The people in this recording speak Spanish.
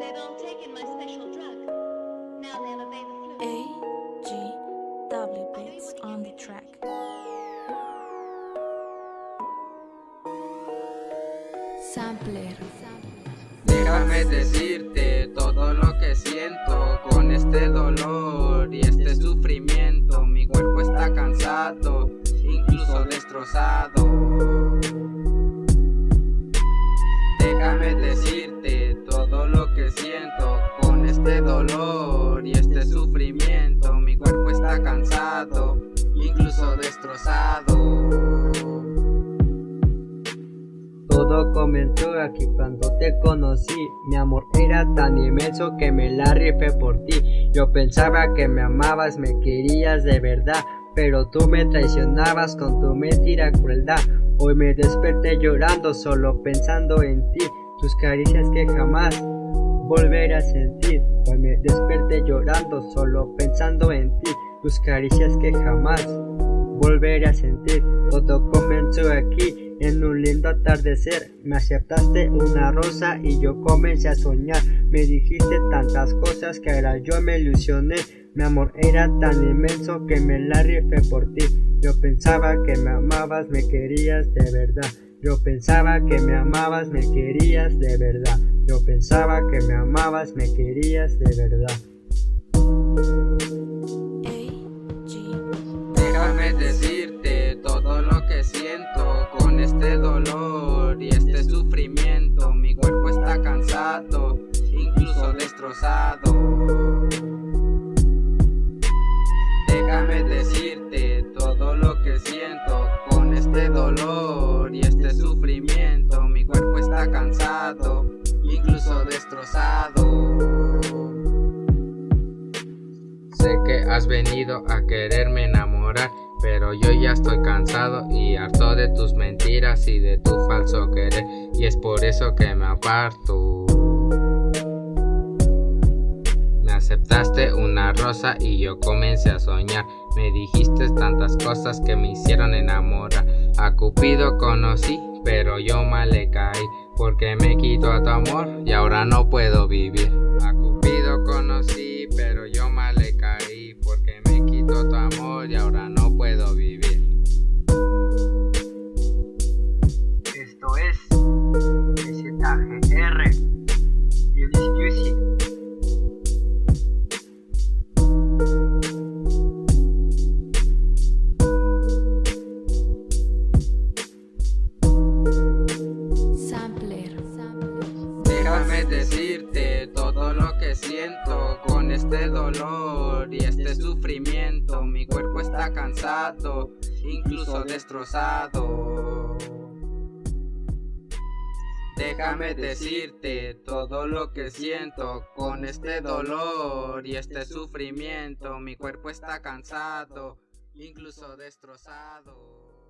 A G W beats on the track. Sampler. Déjame decirte todo lo que siento con este dolor y este sufrimiento. Mi cuerpo está cansado, incluso destrozado. Y este sufrimiento. Mi cuerpo está cansado, incluso destrozado. Todo comenzó aquí cuando te conocí Mi amor era tan inmenso que me la rifé por ti Yo pensaba que me amabas, me querías de verdad Pero tú me traicionabas con tu mentira crueldad Hoy me desperté llorando solo pensando en ti Tus caricias que jamás volveré a sentir. Hoy me desperté llorando solo pensando en ti. Tus caricias que jamás volveré a sentir. Todo comenzó aquí en un lindo atardecer. Me aceptaste una rosa y yo comencé a soñar. Me dijiste tantas cosas que ahora yo me ilusioné. Mi amor era tan inmenso que me la rifé por ti. Yo pensaba que me amabas, me querías de verdad Yo pensaba que me amabas, me querías de verdad Yo pensaba que me amabas, me querías de verdad Déjame decirte todo lo que siento con este dolor y este sufrimiento. Mi cuerpo está cansado, incluso destrozado. Incluso destrozado. Sé que has venido a quererme enamorar, pero yo ya estoy cansado y harto de tus mentiras y de tu falso querer, y es por eso que me aparto. Me aceptaste una rosa y yo comencé a soñar, me dijiste tantas cosas que me hicieron enamorar. A Cupido conocí, pero yo mal le caí, porque me quito a tu amor y ahora no puedo vivir. Lo que siento con este dolor y este sufrimiento. Mi cuerpo está cansado, incluso destrozado. Déjame decirte todo lo que siento con este dolor y este sufrimiento. Mi cuerpo está cansado, incluso destrozado.